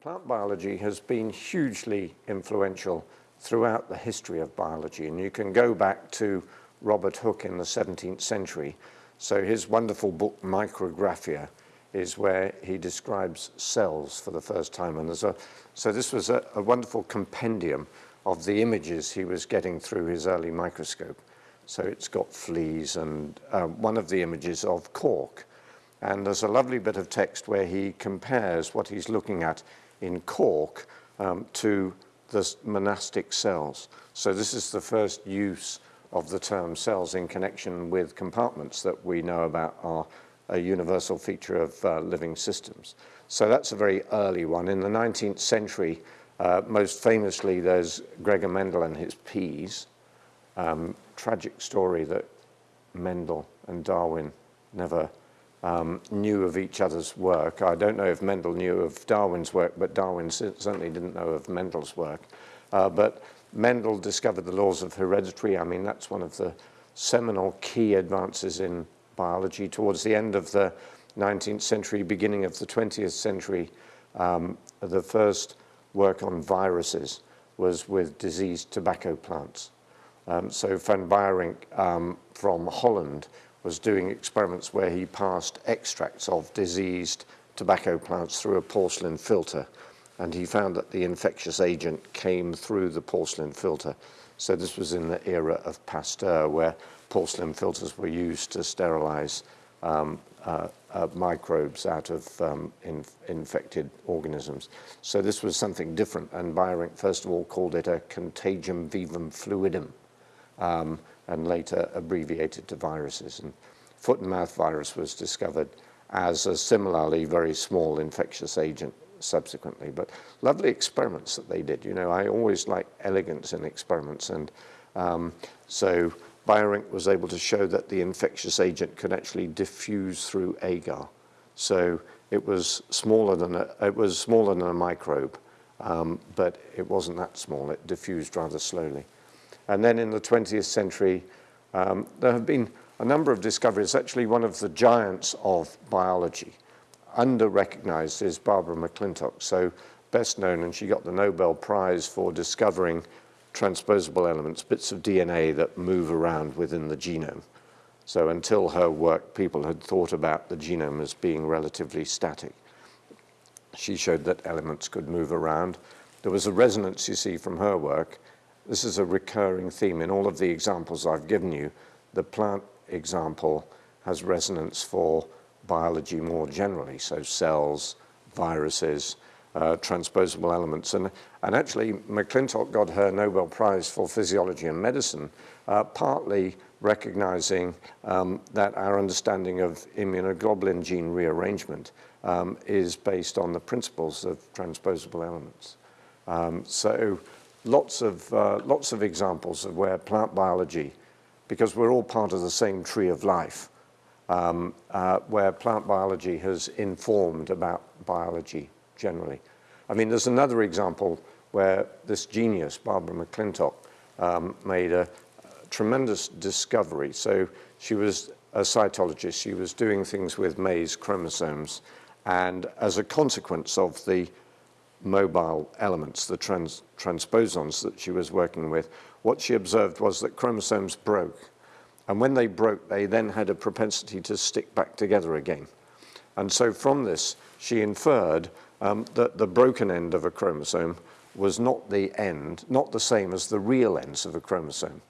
Plant biology has been hugely influential throughout the history of biology, and you can go back to Robert Hooke in the 17th century. So his wonderful book, Micrographia, is where he describes cells for the first time. And there's a, so this was a, a wonderful compendium of the images he was getting through his early microscope. So it's got fleas and uh, one of the images of cork. And there's a lovely bit of text where he compares what he's looking at in cork um, to the monastic cells. So this is the first use of the term cells in connection with compartments that we know about are a universal feature of uh, living systems. So that's a very early one. In the 19th century, uh, most famously, there's Gregor Mendel and his peas. Um, tragic story that Mendel and Darwin never um, knew of each other's work. I don't know if Mendel knew of Darwin's work, but Darwin certainly didn't know of Mendel's work. Uh, but Mendel discovered the laws of heredity. I mean, that's one of the seminal key advances in biology. Towards the end of the 19th century, beginning of the 20th century, um, the first work on viruses was with diseased tobacco plants. Um, so Van Beijerinck um, from Holland was doing experiments where he passed extracts of diseased tobacco plants through a porcelain filter and he found that the infectious agent came through the porcelain filter. So this was in the era of Pasteur where porcelain filters were used to sterilize um, uh, uh, microbes out of um, in, infected organisms. So this was something different and Beijerinck first of all called it a contagium vivum fluidum um, and later abbreviated to viruses. And foot and mouth virus was discovered as a similarly very small infectious agent subsequently. But lovely experiments that they did. You know, I always like elegance in experiments. And um, so Beijerinck was able to show that the infectious agent could actually diffuse through agar. So it was smaller than a, it was smaller than a microbe, um, but it wasn't that small. It diffused rather slowly. And then in the 20th century, um, there have been a number of discoveries. Actually, one of the giants of biology, under-recognized, is Barbara McClintock. So best known, and she got the Nobel Prize for discovering transposable elements, bits of DNA that move around within the genome. So until her work, people had thought about the genome as being relatively static. She showed that elements could move around. There was a resonance, you see, from her work. This is a recurring theme in all of the examples I've given you. The plant example has resonance for biology more generally, so cells, viruses, uh, transposable elements. And, and actually, McClintock got her Nobel Prize for Physiology and Medicine, uh, partly recognizing um, that our understanding of immunoglobulin gene rearrangement um, is based on the principles of transposable elements. Um, so lots of, uh, lots of examples of where plant biology, because we're all part of the same tree of life, um, uh, where plant biology has informed about biology generally. I mean, there's another example where this genius, Barbara McClintock, um, made a, a tremendous discovery. So she was a cytologist. She was doing things with maize chromosomes. And as a consequence of the mobile elements, the trans transposons that she was working with, what she observed was that chromosomes broke. And when they broke, they then had a propensity to stick back together again. And so from this, she inferred um, that the broken end of a chromosome was not the end, not the same as the real ends of a chromosome.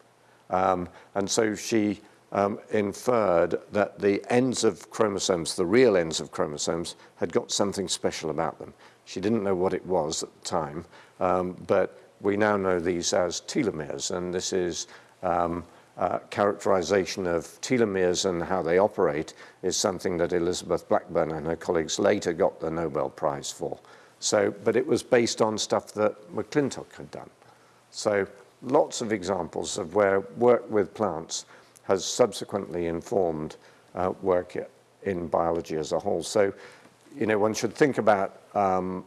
Um, and so she um, inferred that the ends of chromosomes, the real ends of chromosomes, had got something special about them. She didn't know what it was at the time, um, but we now know these as telomeres, and this is um, uh, characterization of telomeres and how they operate is something that Elizabeth Blackburn and her colleagues later got the Nobel Prize for. So, but it was based on stuff that McClintock had done. So lots of examples of where work with plants has subsequently informed uh, work in biology as a whole. So, you know, one should think about um,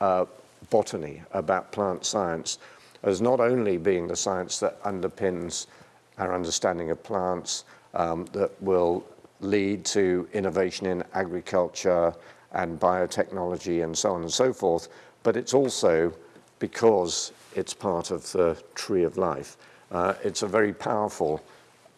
uh, botany, about plant science, as not only being the science that underpins our understanding of plants um, that will lead to innovation in agriculture and biotechnology and so on and so forth, but it's also because it's part of the tree of life. Uh, it's a very powerful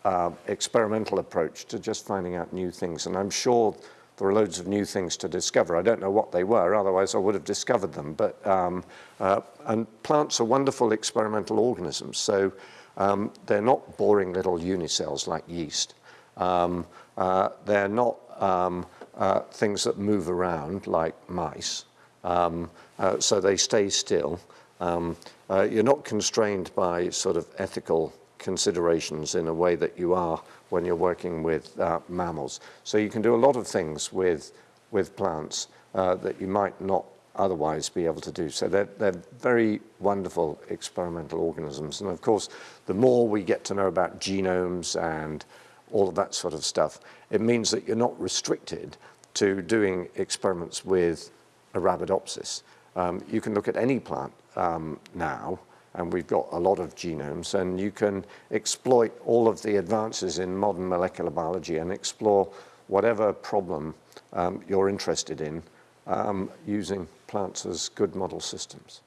uh, experimental approach to just finding out new things. And I'm sure there are loads of new things to discover. I don't know what they were, otherwise I would have discovered them. But um, uh, and plants are wonderful experimental organisms. So um, they're not boring little unicells like yeast. Um, uh, they're not um, uh, things that move around like mice. Um, uh, so they stay still. Um, uh, you're not constrained by sort of ethical considerations in a way that you are when you're working with uh, mammals. So you can do a lot of things with, with plants uh, that you might not otherwise be able to do. So they're, they're very wonderful experimental organisms. And of course, the more we get to know about genomes and all of that sort of stuff, it means that you're not restricted to doing experiments with Arabidopsis. Um, you can look at any plant um, now and we've got a lot of genomes, and you can exploit all of the advances in modern molecular biology and explore whatever problem um, you're interested in um, using plants as good model systems.